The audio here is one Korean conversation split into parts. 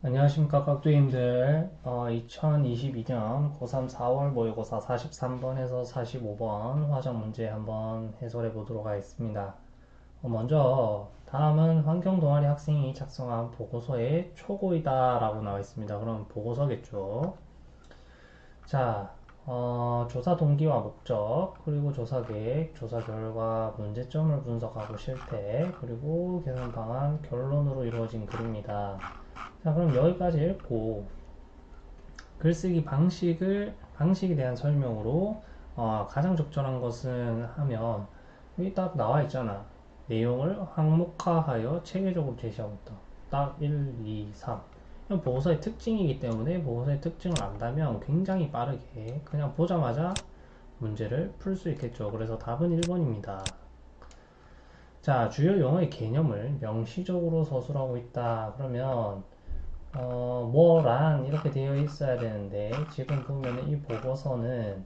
안녕하십니까 깍두기님들 어, 2022년 고3 4월 모의고사 43번에서 45번 화정 문제 한번 해설해 보도록 하겠습니다. 어, 먼저 다음은 환경 동아리 학생이 작성한 보고서의 초고이다 라고 나와 있습니다. 그럼 보고서겠죠. 자, 어, 조사 동기와 목적, 그리고 조사 계획, 조사 결과, 문제점을 분석하고 실태, 그리고 개선 방안, 결론으로 이루어진 글입니다. 자, 그럼 여기까지 읽고 글쓰기 방식을 방식에 대한 설명으로 어, 가장 적절한 것은 하면 여기 딱 나와 있잖아. 내용을 항목화하여 체계적으로 제시하고 있다. 딱 1, 2, 3. 이건 보고서의 특징이기 때문에 보고서의 특징을 안다면 굉장히 빠르게 그냥 보자마자 문제를 풀 수 있겠죠. 그래서 답은 1번입니다. 자, 주요 용어의 개념을 명시적으로 서술하고 있다. 그러면 어, 뭐란 이렇게 되어 있어야 되는데 지금 보면 이 보고서는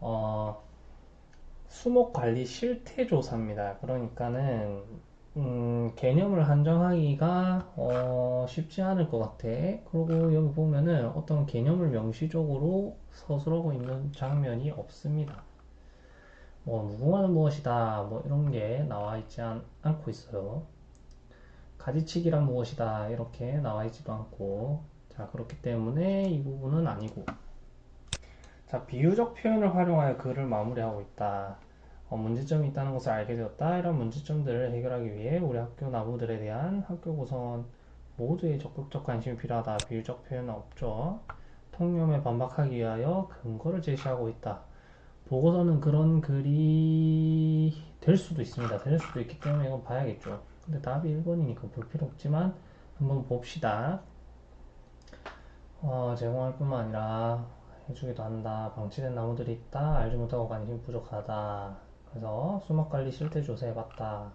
어, 수목관리 실태조사입니다. 그러니까는 음, 개념을 한정하기가 어, 쉽지 않을 것 같아. 그리고 여기 보면은 어떤 개념을 명시적으로 서술하고 있는 장면이 없습니다. 뭐 무궁화는 무엇이다 뭐 이런 게 나와 있지 않, 않고 있어요. 가지치기란 무엇이다 이렇게 나와 있지도 않고. 자 그렇기 때문에 이 부분은 아니고. 자 비유적 표현을 활용하여 글을 마무리하고 있다. 어, 문제점이 있다는 것을 알게 되었다. 이런 문제점들을 해결하기 위해 우리 학교 나무들에 대한 학교 구성원 모두의 적극적 관심이 필요하다. 비유적 표현은 없죠. 통념에 반박하기 위하여 근거를 제시하고 있다. 보고서는 그런 글이 될 수도 있습니다. 될 수도 있기 때문에 이건 봐야겠죠 근데 답이 1번이니까 볼 필요 없지만 한번 봅시다. 어, 제공할 뿐만 아니라 해주기도 한다. 방치된 나무들이 있다. 알지 못하고 관심 부족하다. 그래서 수목관리 실태 조사해봤다.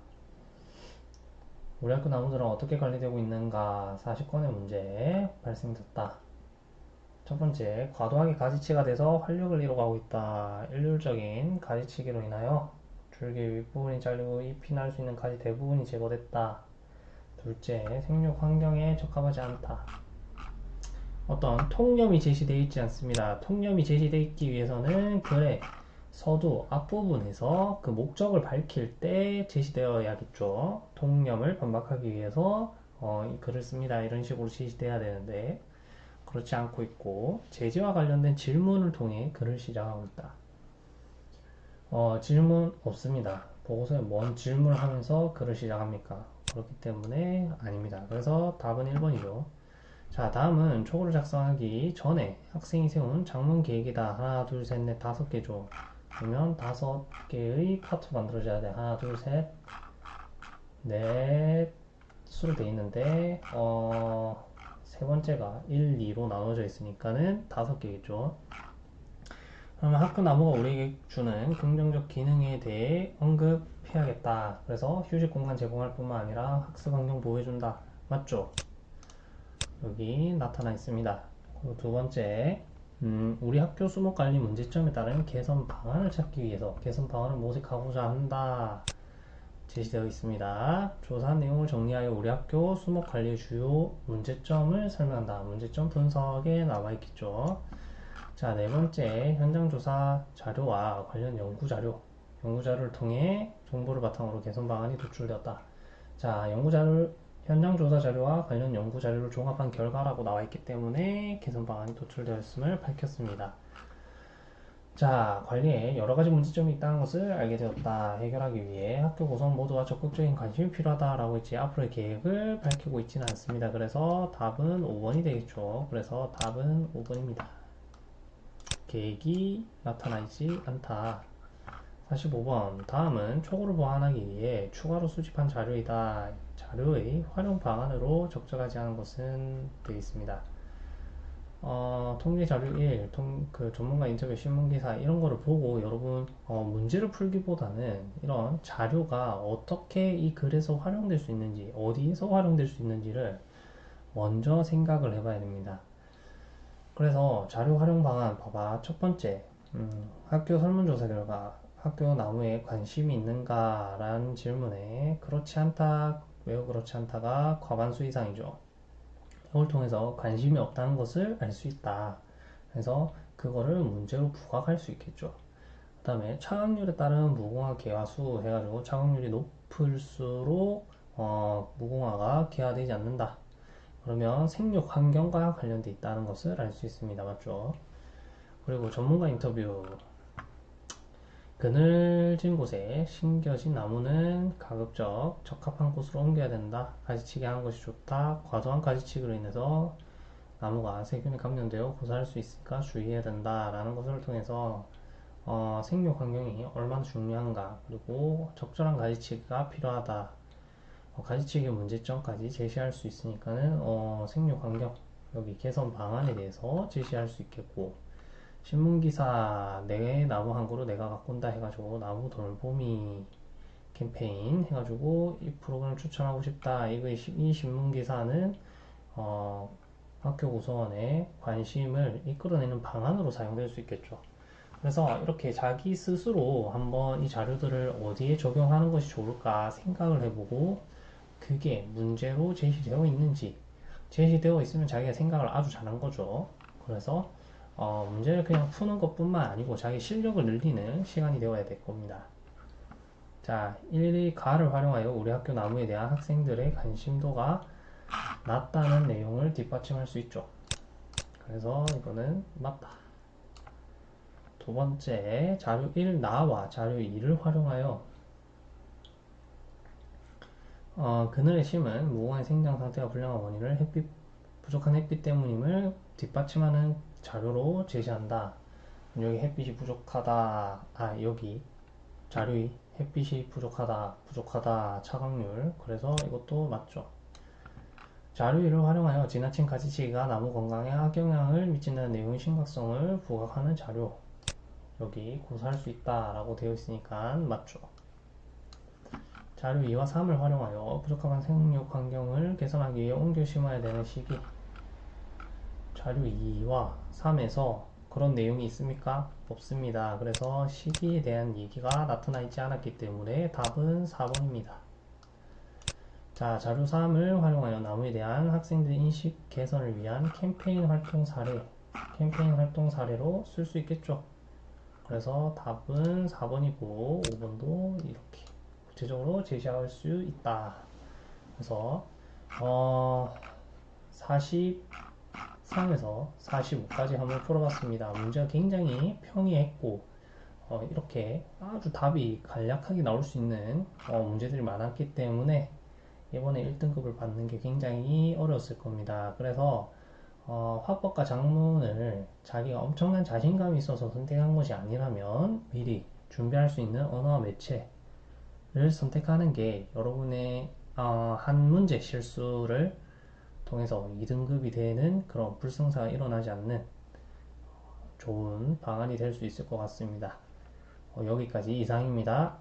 우리 학교 나무들은 어떻게 관리되고 있는가 40건의 문제 발생됐다. 첫 번째, 과도하게 가지치가 돼서 활력을 잃어가고 있다. 일률적인 가지치기로 인하여 줄기 윗부분이 잘리고 잎이 날 수 있는 가지 대부분이 제거됐다. 둘째, 생육 환경에 적합하지 않다. 어떤 통념이 제시되어 있지 않습니다. 통념이 제시되어 있기 위해서는 글의 서두 앞부분에서 그 목적을 밝힐 때 제시되어야겠죠. 통념을 반박하기 위해서 어, 이 글을 씁니다. 이런 식으로 제시돼야 되는데 그렇지 않고 있고 제재와 관련된 질문을 통해 글을 시작하고 있다. 어, 질문 없습니다. 보고서에 뭔 질문을 하면서 글을 시작합니까? 그렇기 때문에 아닙니다. 그래서 답은 1번이죠. 자, 다음은 초고를 작성하기 전에 학생이 세운 장문 계획이다. 하나, 둘, 셋, 넷, 다섯 개죠. 그러면 다섯 개의 파트 만들어져야 돼. 하나, 둘, 셋, 넷, 수로 돼 있는데, 어, 세 번째가 1, 2로 나눠져 있으니까는 다섯 개겠죠. 그러면 학교 나무가 우리에게 주는 긍정적 기능에 대해 언급해야겠다. 그래서 휴식 공간 제공할 뿐만 아니라 학습 환경 보호해준다. 맞죠? 여기 나타나 있습니다. 그리고 두 번째, 음, 우리 학교 수목 관리 문제점에 따른 개선 방안을 찾기 위해서 개선 방안을 모색하고자 한다. 제시되어 있습니다. 조사 내용을 정리하여 우리 학교 수목 관리의 주요 문제점을 설명한다. 문제점 분석에 나와 있겠죠. 자, 네 번째, 현장 조사 자료와 관련 연구 자료. 연구 자료를 통해 정보를 바탕으로 개선 방안이 도출되었다. 자, 연구 자료, 현장 조사 자료와 관련 연구 자료를 종합한 결과라고 나와 있기 때문에 개선 방안이 도출되었음을 밝혔습니다. 자, 관리에 여러 가지 문제점이 있다는 것을 알게 되었다. 해결하기 위해 학교 구성 모두가 적극적인 관심이 필요하다라고 했지 앞으로의 계획을 밝히고 있지는 않습니다. 그래서 답은 5번이 되겠죠. 그래서 답은 5번입니다. 계획이 나타나지 않다. 45번 다음은 초고를 보완하기 위해 추가로 수집한 자료이다. 자료의 활용 방안으로 적절하지 않은 것은 되어 있습니다. 어, 통계 자료 1, 통, 그 전문가 인터뷰 신문기사 이런 거를 보고 여러분 어, 문제를 풀기보다는 이런 자료가 어떻게 이 글에서 활용될 수 있는지 어디에서 활용될 수 있는지를 먼저 생각을 해봐야 됩니다. 그래서 자료 활용 방안 봐봐. 첫 번째, 음, 학교 설문조사 결과 학교 나무에 관심이 있는가? 라는 질문에 그렇지 않다, 매우 그렇지 않다가 과반수 이상이죠. 이걸 통해서 관심이 없다는 것을 알 수 있다. 그래서 그거를 문제로 부각할 수 있겠죠. 그 다음에 차각률에 따른 무궁화 개화수 해가지고 차각률이 높을수록 어, 무궁화가 개화되지 않는다. 그러면 생육 환경과 관련돼 있다는 것을 알 수 있습니다. 맞죠? 그리고 전문가 인터뷰 그늘진 곳에 심겨진 나무는 가급적 적합한 곳으로 옮겨야 된다. 가지치기 하는 것이 좋다. 과도한 가지치기로 인해서 나무가 세균에 감염되어 고사할 수 있으니까 주의해야 된다. 라는 것을 통해서 어, 생육 환경이 얼마나 중요한가 그리고 적절한 가지치기가 필요하다. 어, 가지치기의 문제점까지 제시할 수 있으니까는 어, 생육 환경 여기 개선 방안에 대해서 제시할 수 있겠고 신문기사 내 나무 한 그루 내가 가꾼다 해가지고 나무 돌보미 캠페인 해가지고 이 프로그램 추천하고 싶다. 이거 이 신문기사는 어, 학교 구성원의 관심을 이끌어내는 방안으로 사용될 수 있겠죠. 그래서 이렇게 자기 스스로 한번 이 자료들을 어디에 적용하는 것이 좋을까 생각을 해보고 그게 문제로 제시되어 있는지 제시되어 있으면 자기가 생각을 아주 잘한 거죠. 그래서 어, 문제를 그냥 푸는 것 뿐만 아니고 자기 실력을 늘리는 시간이 되어야 될 겁니다. 자, 1, 2가를 활용하여 우리 학교 나무에 대한 학생들의 관심도가 낮다는 내용을 뒷받침할 수 있죠. 그래서 이거는 맞다. 두 번째, 자료 1 나와 자료 2를 활용하여 어, 그늘의 심은 무궁화의 생장 상태가 불량한 원인을 햇빛 부족한 햇빛 때문임을 뒷받침하는 자료로 제시한다. 여기 햇빛이 부족하다. 아, 여기 자료이 햇빛이 부족하다. 부족하다. 차광률. 그래서 이것도 맞죠. 자료위를 활용하여 지나친 가지치기가 나무 건강에 악영향을 미친다는 내용의 심각성을 부각하는 자료. 여기 고사할 수 있다라고 되어 있으니까 맞죠. 자료 2와 3을 활용하여 부족한 생육 환경을 개선하기 위해 옮겨 심어야 되는 시기. 자료 2와 3에서 그런 내용이 있습니까? 없습니다. 그래서 시기에 대한 얘기가 나타나 있지 않았기 때문에 답은 4번입니다. 자, 자료 3을 활용하여 나무에 대한 학생들 인식 개선을 위한 캠페인 활동 사례, 캠페인 활동 사례로 쓸 수 있겠죠. 그래서 답은 4번이고 5번도 이렇게 구체적으로 제시할 수 있다. 그래서 어, 43에서 45까지 한번 풀어봤습니다. 문제가 굉장히 평이했고 어, 이렇게 아주 답이 간략하게 나올 수 있는 어, 문제들이 많았기 때문에 이번에 1등급을 받는 게 굉장히 어려웠을 겁니다. 그래서 어, 화법과 작문을 자기가 엄청난 자신감이 있어서 선택한 것이 아니라면 미리 준비할 수 있는 언어와 매체 를 선택하는 게 여러분의 어, 한 문제 실수를 통해서 2등급이 되는 그런 불성사가 일어나지 않는 좋은 방안이 될 수 있을 것 같습니다. 어, 여기까지 이상입니다.